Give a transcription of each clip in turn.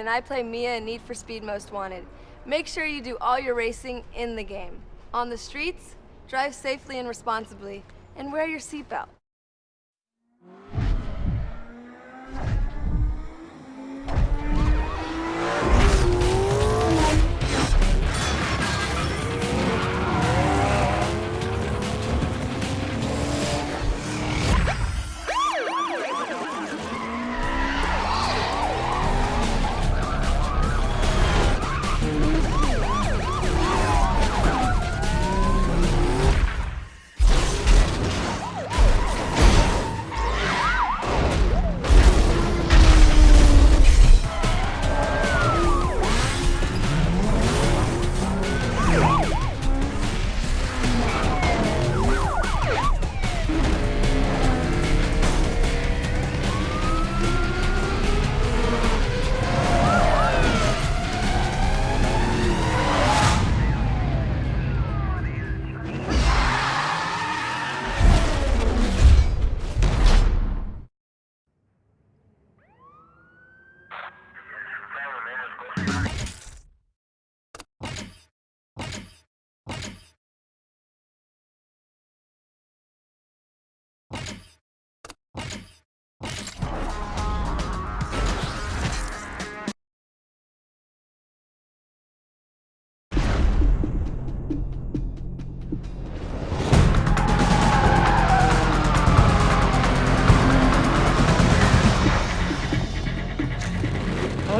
And I play Mia in Need for Speed Most Wanted. Make sure you do all your racing in the game. On the streets, drive safely and responsibly, and wear your seatbelt.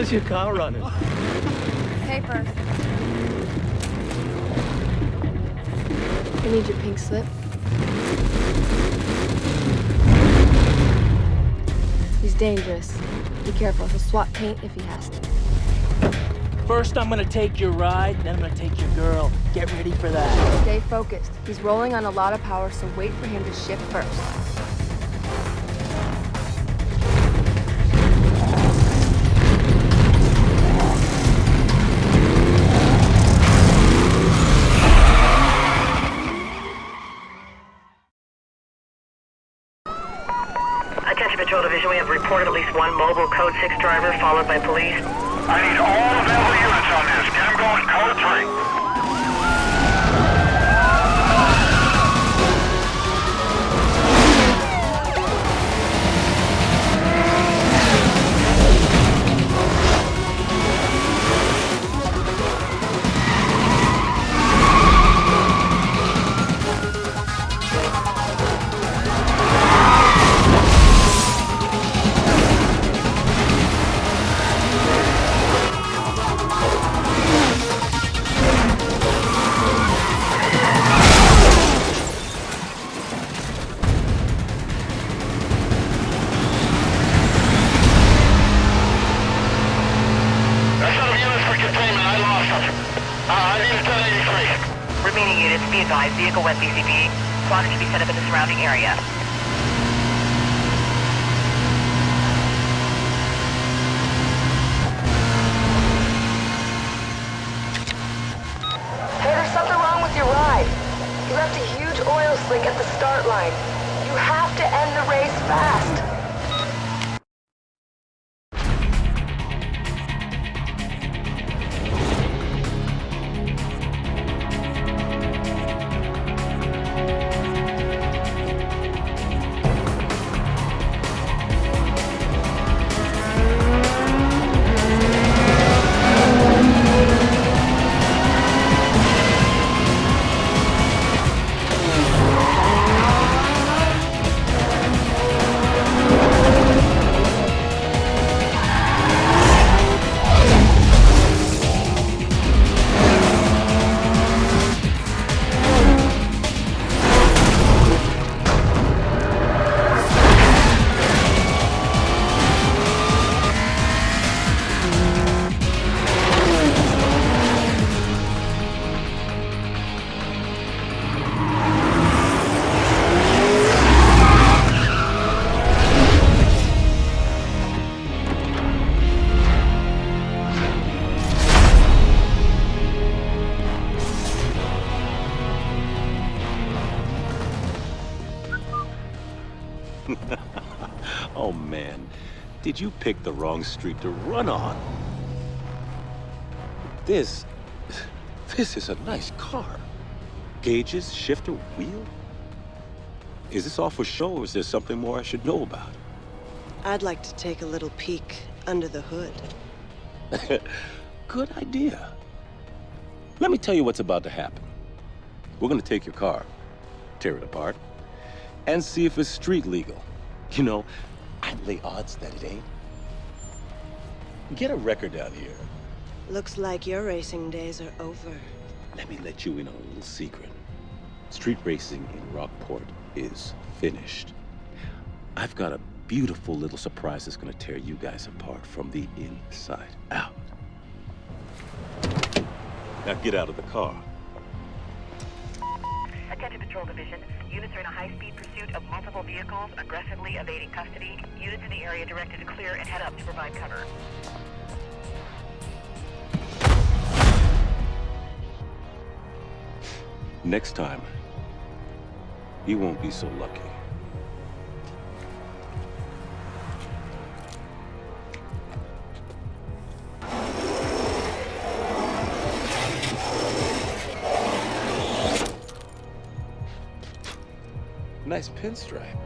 How's your car running? Paper. I need your pink slip. He's dangerous. Be careful, he'll swap paint if he has to. First, I'm gonna take your ride, then I'm gonna take your girl. Get ready for that. Stay focused. He's rolling on a lot of power, so wait for him to shift first. Reported at least one mobile Code 6 driver followed by police. I need all available units on this. Get them going code 3. You a huge oil slick at the start line. You have to end the race fast. Did you pick the wrong street to run on? This... This is a nice car. Gauges, shifter, wheel? Is this all for show, or is there something more I should know about? I'd like to take a little peek under the hood. Good idea. Let me tell you what's about to happen. We're gonna take your car, tear it apart, and see if it's street legal. You know, I'd odds that it ain't. Get a record out here. Looks like your racing days are over. Let me let you in on a little secret. Street racing in Rockport is finished. I've got a beautiful little surprise that's gonna tear you guys apart from the inside out. Now get out of the car. Attention Patrol Division. Units are in a high-speed pursuit of multiple vehicles, aggressively evading custody. Units in the area directed to clear and head up to provide cover. Next time, you won't be so lucky. Pinstripe.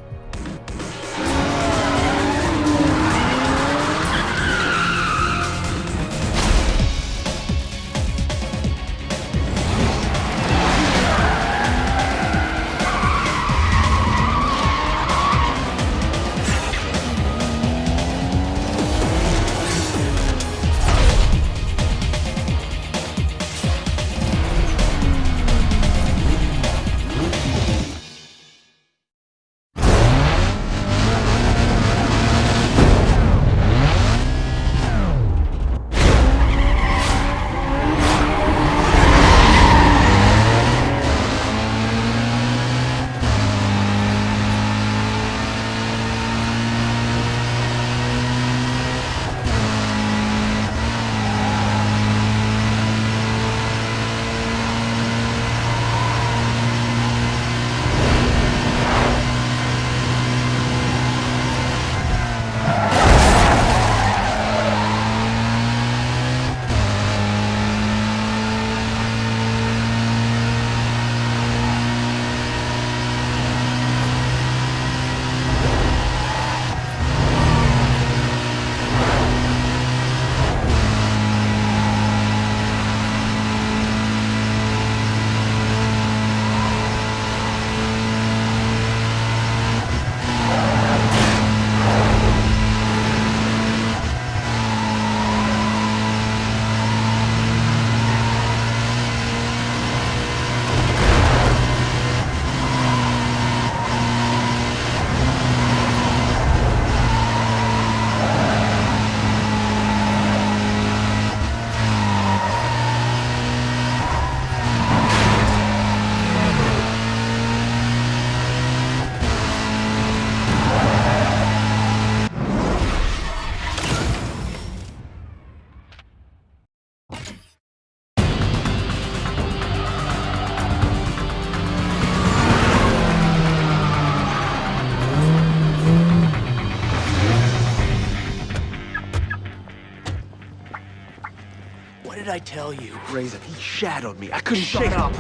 Tell you? Razor, he shadowed me. I couldn't shake up.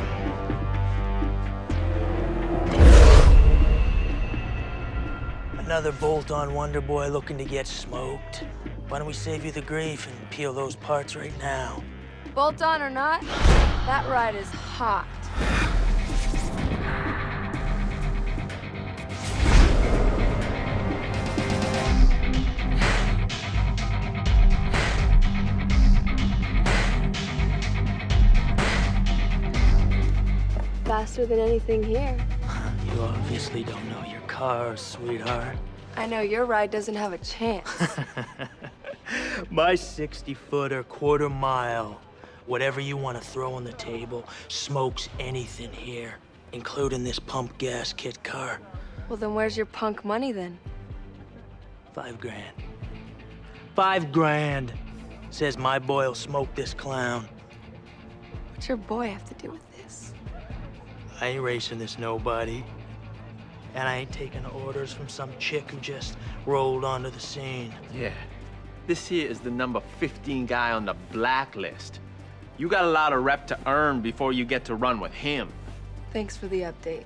Another bolt-on Wonder Boy looking to get smoked. Why don't we save you the grief and peel those parts right now? Bolt on or not, that ride is hot. Faster than anything here. You obviously don't know your car, sweetheart. I know your ride doesn't have a chance. My 60-footer, quarter mile, whatever you want to throw on the table, smokes anything here, including this pump gas kit car. well, then where's your punk money then? Five grand. Five grand. Says my boy'll smoke this clown. What's your boy have to do with this? I ain't racing this nobody. And I ain't taking orders from some chick who just rolled onto the scene. Yeah. This here is the number 15 guy on the blacklist. You got a lot of rep to earn before you get to run with him. Thanks for the update.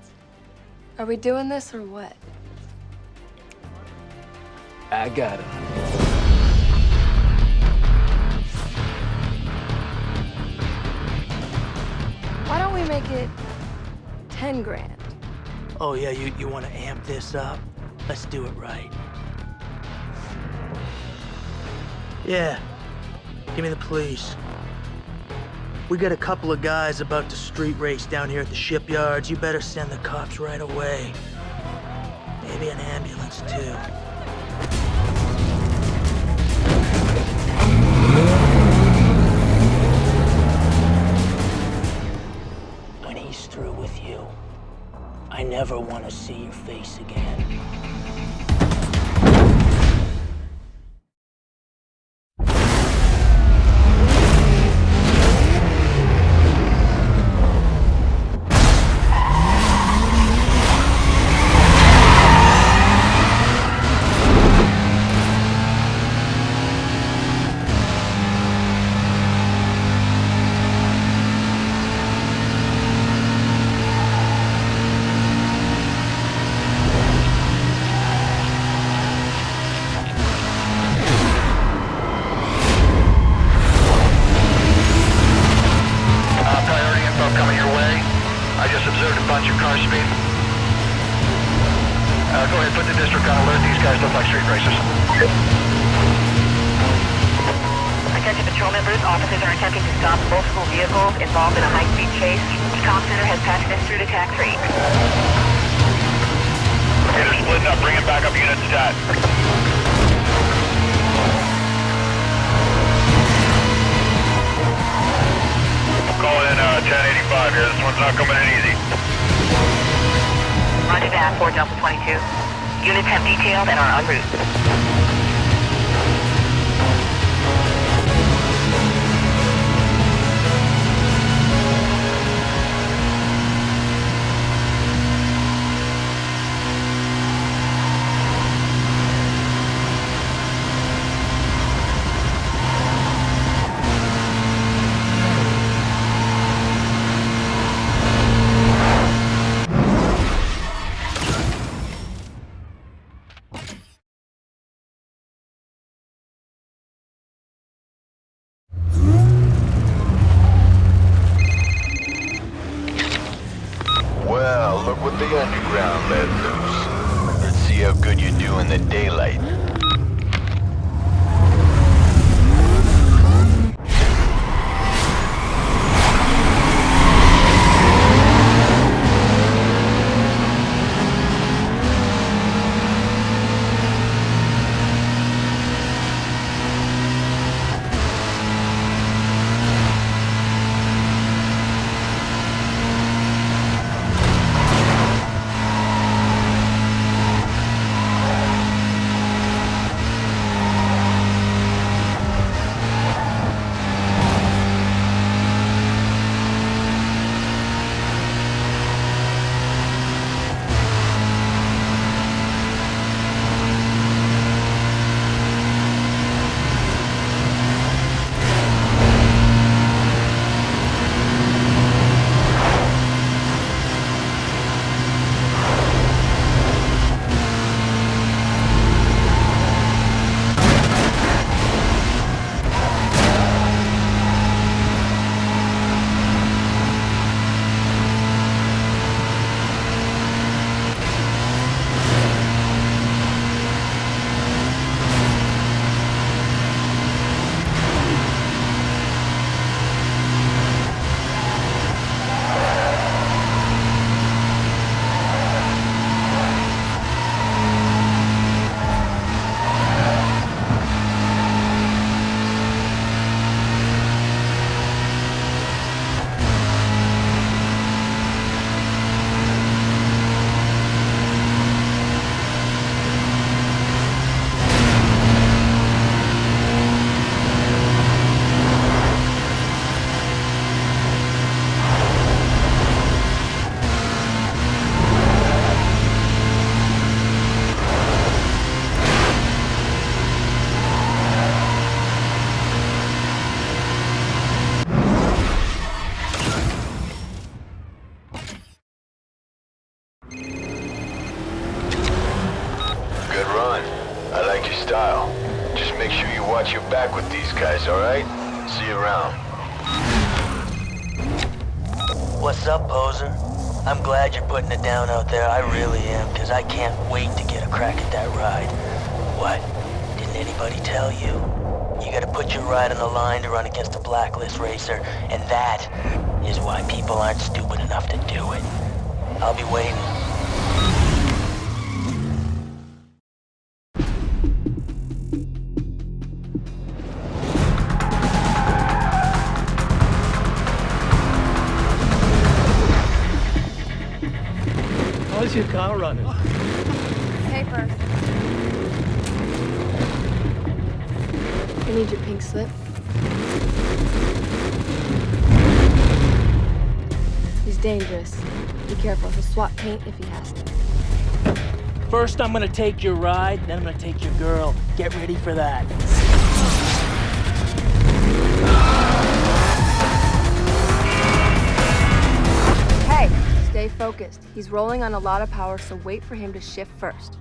Are we doing this or what? I got him. Why don't we make it 10 grand? Oh yeah, you, you wanna amp this up? Let's do it right. Yeah, give me the police. We got a couple of guys about to street race down here at the shipyards. You better send the cops right away. Maybe an ambulance too. I never want to see your face again. Delta 22. Units have detailed and are en route. Daylight. See you around. What's up, poser? I'm glad you're putting it down out there. I really am, because I can't wait to get a crack at that ride. What? Didn't anybody tell you? You gotta put your ride on the line to run against a blacklist racer, and that is why people aren't stupid enough to do it. I'll be waiting. Dangerous. Be careful, he'll swap paint if he has to. First, I'm gonna take your ride, then I'm gonna take your girl. Get ready for that. Hey, stay focused. He's rolling on a lot of power, so wait for him to shift first.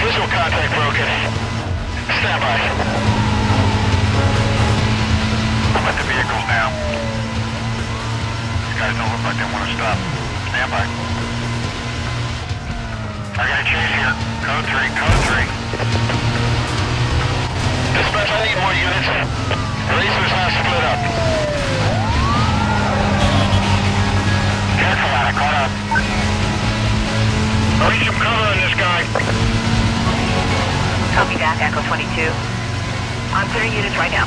Visual contact broken. I'm at the vehicle now. These guys don't look like they want to stop. Stand by. I got a chase here. Code 3, code 3. Dispatch, I need more units. Racers have split up. I need some cover on this guy. Copy that, Echo 22. I'm clearing units right now.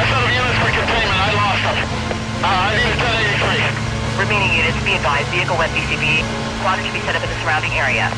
Set up units for containment. I lost them. I need a 1083. Remaining units, be advised, vehicle west BCB. Squadron should be set up in the surrounding area.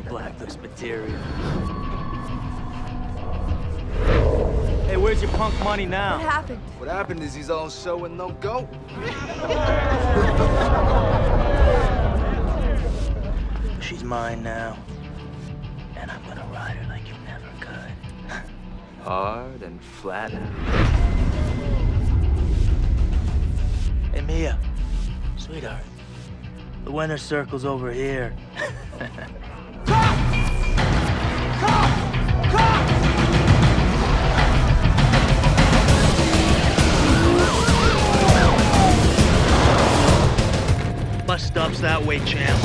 Knew you blacklist material. Hey, where's your punk money now? What happened? What happened is he's all show and no go. She's mine now. And I'm gonna ride her like you never could. Hard and flat out. Hey, Mia. Sweetheart. The winner's circle's over here. Bus stop's that way, champ.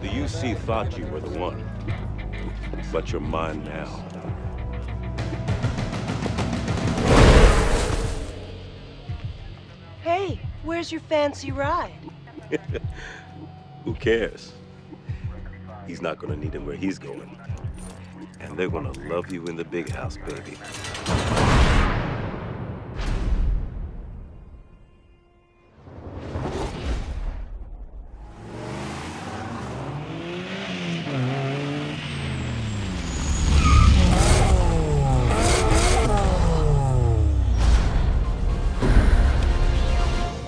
The UC thought you were the one. but you're mine now. Hey, where's your fancy ride? Who cares? He's not gonna need him where he's going. And they're gonna love you in the big house, baby.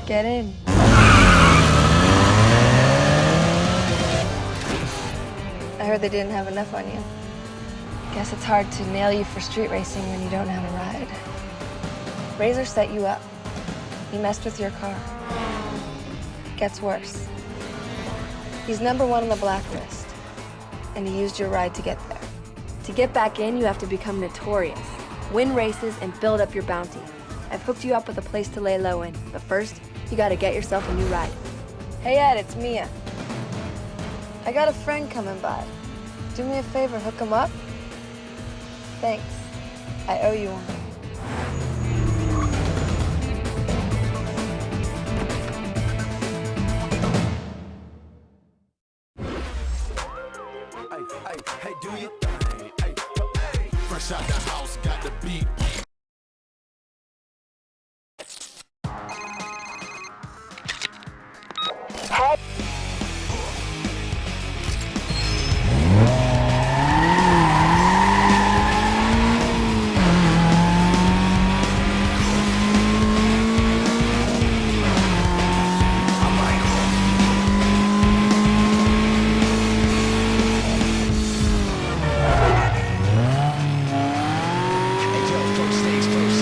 Get in. I heard they didn't have enough on you. Guess it's hard to nail you for street racing when you don't have a ride. Razor set you up. He messed with your car. Gets worse. He's number one on the blacklist, and he used your ride to get there. To get back in, you have to become notorious, win races, and build up your bounty. I've hooked you up with a place to lay low in, but first, you gotta get yourself a new ride. Hey Ed, it's Mia. I got a friend coming by. Do me a favor, hook him up? Thanks. I owe you one. First things first,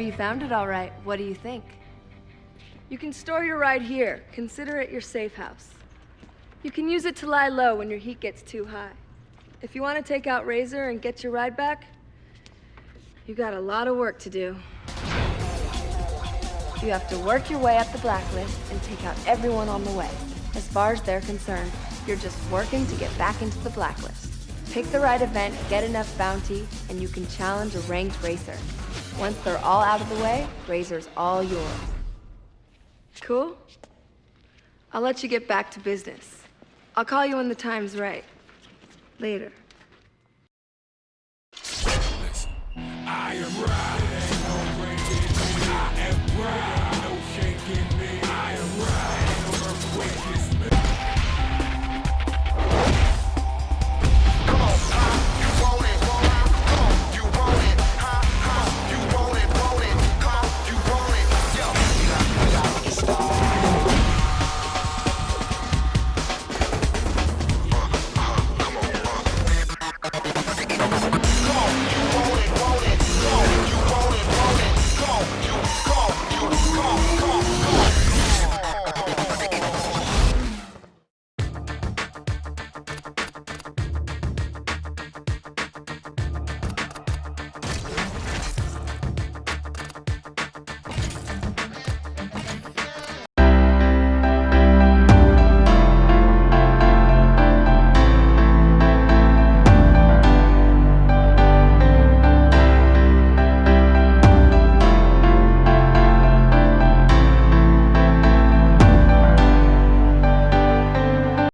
you found it all right. What do you think? You can store your ride here. Consider it your safe house. You can use it to lie low when your heat gets too high. If you want to take out Razor and get your ride back, you got a lot of work to do. You have to work your way up the blacklist and take out everyone on the way. As far as they're concerned, you're just working to get back into the blacklist. Pick the right event, get enough bounty, and you can challenge a ranked racer. Once they're all out of the way, Razor's all yours. Cool? I'll let you get back to business. I'll call you when the time's right. Later. I am riding, I am riding.